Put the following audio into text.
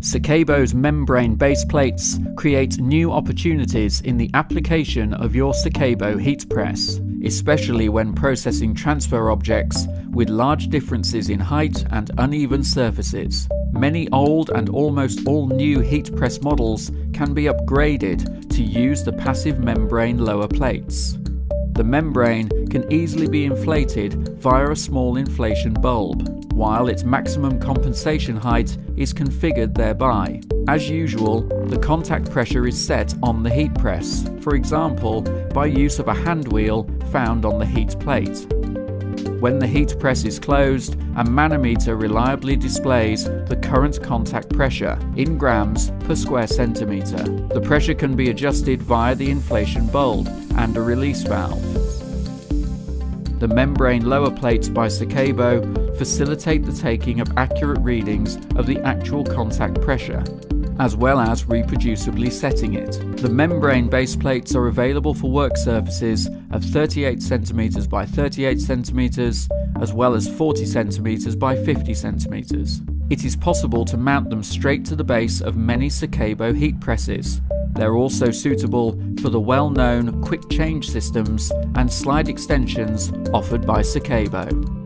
Secabo's membrane base plates create new opportunities in the application of your Secabo heat press, especially when processing transfer objects with large differences in height and uneven surfaces. Many old and almost all new heat press models can be upgraded to use the passive membrane lower plates. The membrane can easily be inflated via a small inflation bulb while its maximum compensation height is configured thereby. As usual, the contact pressure is set on the heat press, for example by use of a hand wheel found on the heat plate. When the heat press is closed, a manometer reliably displays the current contact pressure in grams per square centimetre. The pressure can be adjusted via the inflation bulb and a release valve. The membrane lower plates by Secabo facilitate the taking of accurate readings of the actual contact pressure, as well as reproducibly setting it. The membrane base plates are available for work surfaces of 38 cm by 38 cm, as well as 40 cm by 50 cm. It is possible to mount them straight to the base of many Secabo heat presses, they're also suitable for the well-known quick change systems and slide extensions offered by Secabo.